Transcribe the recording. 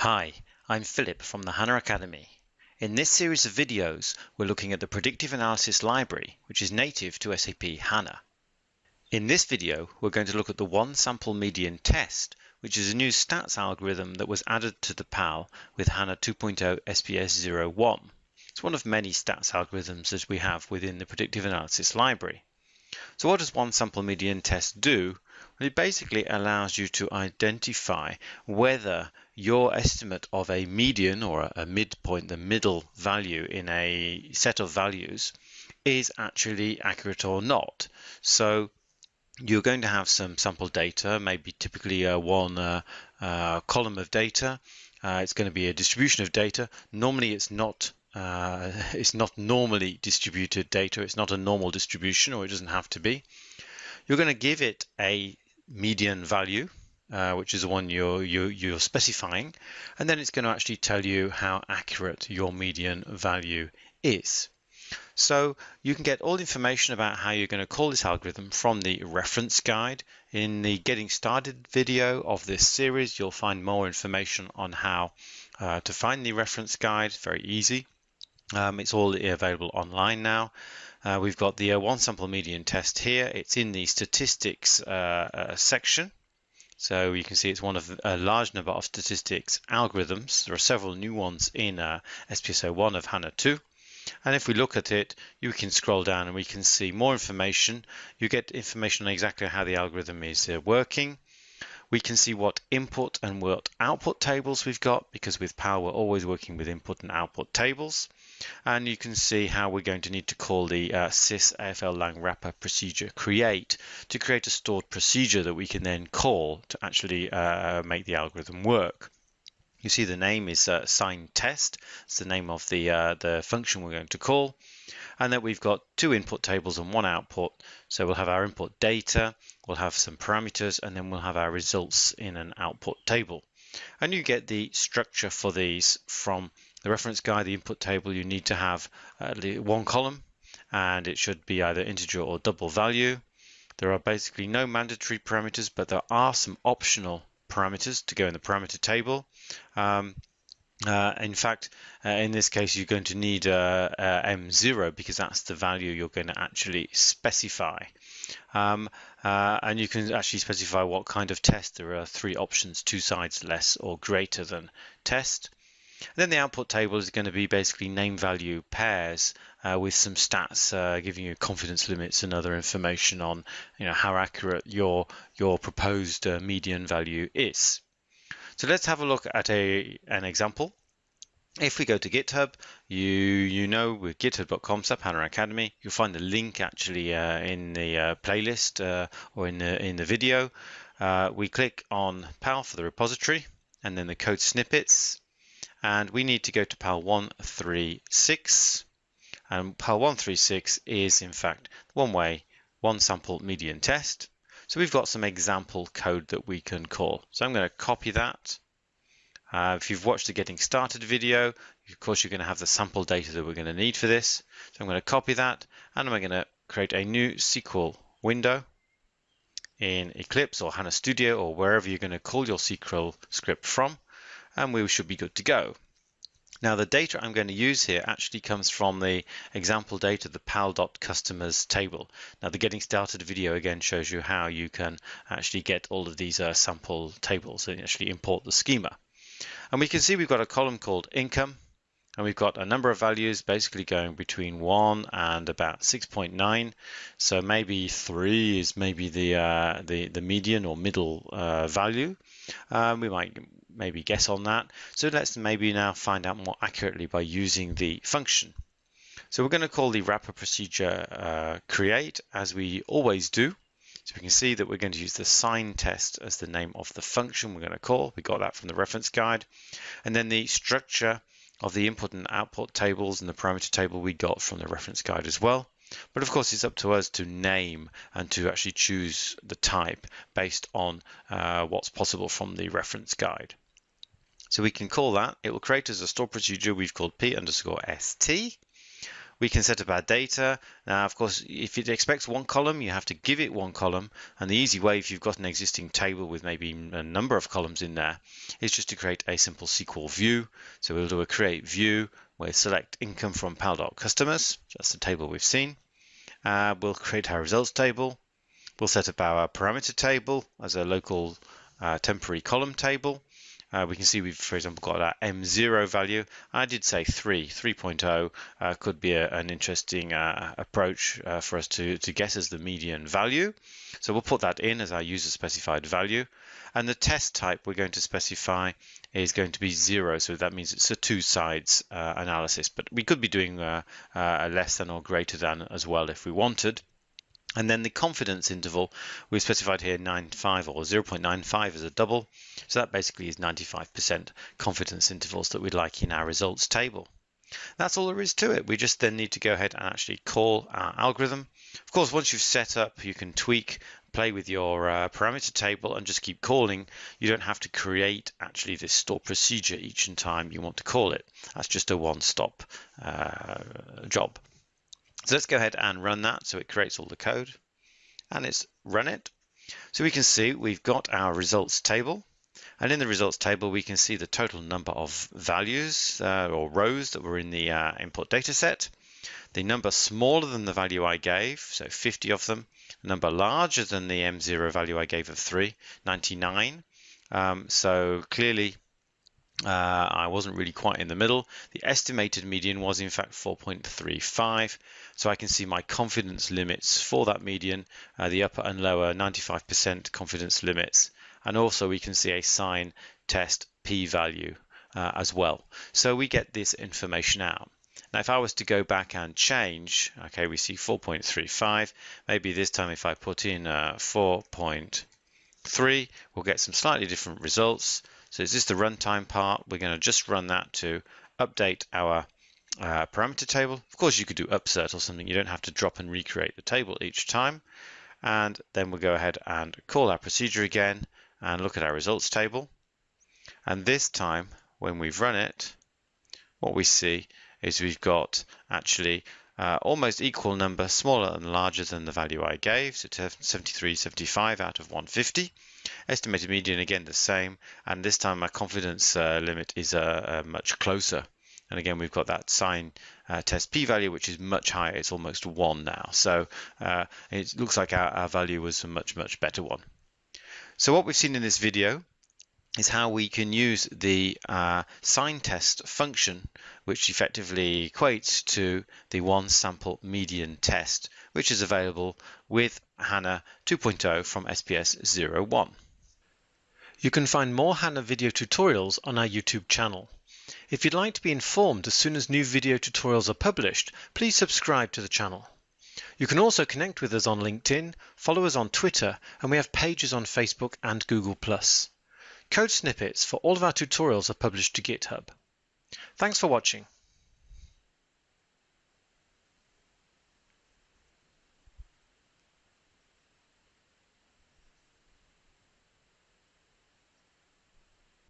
Hi, I'm Philip from the HANA Academy. In this series of videos, we're looking at the Predictive Analysis Library, which is native to SAP HANA. In this video, we're going to look at the one sample median test, which is a new stats algorithm that was added to the PAL with HANA 2.0 SPS 01. It's one of many stats algorithms that we have within the Predictive Analysis Library. So what does one sample median test do? Well, it basically allows you to identify whether your estimate of a median or a midpoint, the middle value in a set of values, is actually accurate or not. So you're going to have some sample data, maybe typically a one uh, uh, column of data. Uh, it's going to be a distribution of data. Normally, it's not uh, it's not normally distributed data. It's not a normal distribution, or it doesn't have to be. You're going to give it a median value, uh, which is the one you're, you're, you're specifying, and then it's going to actually tell you how accurate your median value is. So you can get all the information about how you're going to call this algorithm from the reference guide. In the getting started video of this series, you'll find more information on how uh, to find the reference guide, very easy. Um, it's all available online now. Uh, we've got the uh, one sample median test here. It's in the statistics uh, uh section. So you can see it's one of a large number of statistics algorithms. There are several new ones in uh, SPS01 of HANA 2. And if we look at it, you can scroll down and we can see more information. You get information on exactly how the algorithm is uh, working. We can see what input and what output tables we've got because with PAL we're always working with input and output tables and you can see how we're going to need to call the uh, sys AFL lang wrapper procedure create to create a stored procedure that we can then call to actually uh, make the algorithm work. You see the name is uh, sign test. It's the name of the uh, the function we're going to call. And then we've got two input tables and one output. So we'll have our input data, we'll have some parameters, and then we'll have our results in an output table. And you get the structure for these from the reference guide, the input table, you need to have one column and it should be either integer or double value. There are basically no mandatory parameters, but there are some optional parameters to go in the parameter table. Um, uh, in fact, uh, in this case, you're going to need uh, uh M0 because that's the value you're going to actually specify. Um, uh, and you can actually specify what kind of test. There are three options, two sides less or greater than test. Then the output table is going to be basically name value pairs uh, with some stats giving you confidence limits and other information on you know how accurate your your proposed median value is. So let's have a look at a an example. If we go to GitHub, you you know with github.com HANA Academy, you'll find the link actually uh, in the uh, playlist uh, or in the in the video. we click on PAL for the repository and then the code snippets and we need to go to PAL 136 and PAL 136 is in fact one way one sample median test so we've got some example code that we can call. So I'm going to copy that. Uh, if you've watched the getting started video of course you're going to have the sample data that we're going to need for this. So I'm going to copy that and I'm going to create a new SQL window in Eclipse or HANA Studio or wherever you're going to call your SQL script from and we should be good to go. Now the data I'm going to use here actually comes from the example data, the pal.customers table. Now the getting started video again shows you how you can actually get all of these uh, sample tables and actually import the schema. And we can see we've got a column called income and we've got a number of values basically going between 1 and about 6.9 so maybe 3 is maybe the uh, the, the median or middle uh, value um, we might maybe guess on that. So let's maybe now find out more accurately by using the function. So we're going to call the wrapper procedure uh, create as we always do. So we can see that we're going to use the sign test as the name of the function we're going to call. We got that from the reference guide. And then the structure of the input and output tables and the parameter table we got from the reference guide as well. But of course, it's up to us to name and to actually choose the type based on uh, what's possible from the reference guide. So we can call that, it will create as a store procedure we've called p underscore st. we can set up our data. Now, of course, if it expects one column, you have to give it one column. And the easy way, if you've got an existing table with maybe a number of columns in there, is just to create a simple SQL view. So we'll do a create view, we'll select income from PAL customers. That's the table we've seen. Uh, we'll create our results table. We'll set up our parameter table as a local uh, temporary column table. Uh, we can see we've, for example, got our M0 value. I did say 3, 3.0 uh, could be a, an interesting uh, approach uh, for us to, to guess as the median value. So we'll put that in as our user specified value. And the test type we're going to specify is going to be 0. So that means it's a two sides uh, analysis. But we could be doing uh, a less than or greater than as well if we wanted. And then the confidence interval, we've specified here 95 or 0.95 as a double. So that basically is 95% confidence intervals that we'd like in our results table. That's all there is to it. We just then need to go ahead and actually call our algorithm. Of course, once you've set up, you can tweak, play with your uh, parameter table and just keep calling. You don't have to create actually this store procedure each and time you want to call it. That's just a one-stop uh, job. So let's go ahead and run that. So it creates all the code and it's run it. So we can see we've got our results table. And in the results table, we can see the total number of values uh, or rows that were in the uh, input data set. The number smaller than the value I gave, so 50 of them. The number larger than the M0 value I gave of 3, 99. Um, so clearly uh, I wasn't really quite in the middle. The estimated median was in fact 4.35. So I can see my confidence limits for that median, uh, the upper and lower 95% confidence limits. And also we can see a sign test p-value uh, as well. So we get this information out. Now, if I was to go back and change, okay, we see 4.35. Maybe this time if I put in uh, 4.3, we'll get some slightly different results. So is this the runtime part? We're going to just run that to update our uh, parameter table. Of course, you could do upsert or something. You don't have to drop and recreate the table each time. And then we'll go ahead and call our procedure again and look at our results table. And this time, when we've run it, what we see is we've got actually uh, almost equal number, smaller and larger than the value I gave, so 73, 75 out of 150. Estimated median again the same, and this time my confidence uh, limit is uh, uh much closer. And again, we've got that sign uh, test p-value, which is much higher. It's almost one now. So uh, it looks like our, our value was a much, much better one. So what we've seen in this video is how we can use the uh, sign test function, which effectively equates to the one sample median test, which is available with HANA 2.0 from SPS 01. You can find more HANA video tutorials on our YouTube channel. If you'd like to be informed as soon as new video tutorials are published, please subscribe to the channel. You can also connect with us on LinkedIn, follow us on Twitter, and we have pages on Facebook and Google+. Code snippets for all of our tutorials are published to GitHub. Thanks for watching.